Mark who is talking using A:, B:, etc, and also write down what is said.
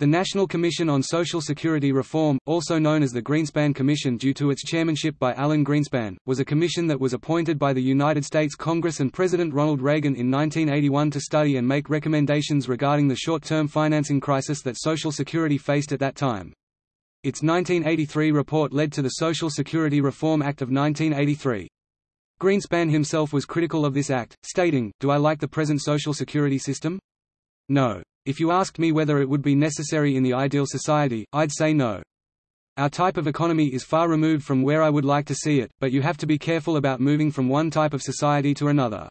A: The National Commission on Social Security Reform, also known as the Greenspan Commission due to its chairmanship by Alan Greenspan, was a commission that was appointed by the United States Congress and President Ronald Reagan in 1981 to study and make recommendations regarding the short-term financing crisis that Social Security faced at that time. Its 1983 report led to the Social Security Reform Act of 1983. Greenspan himself was critical of this act, stating, Do I like the present Social Security system? No. If you asked me whether it would be necessary in the ideal society, I'd say no. Our type of economy is far removed from where I would like to see it, but you have to be careful about moving from one type of society to another.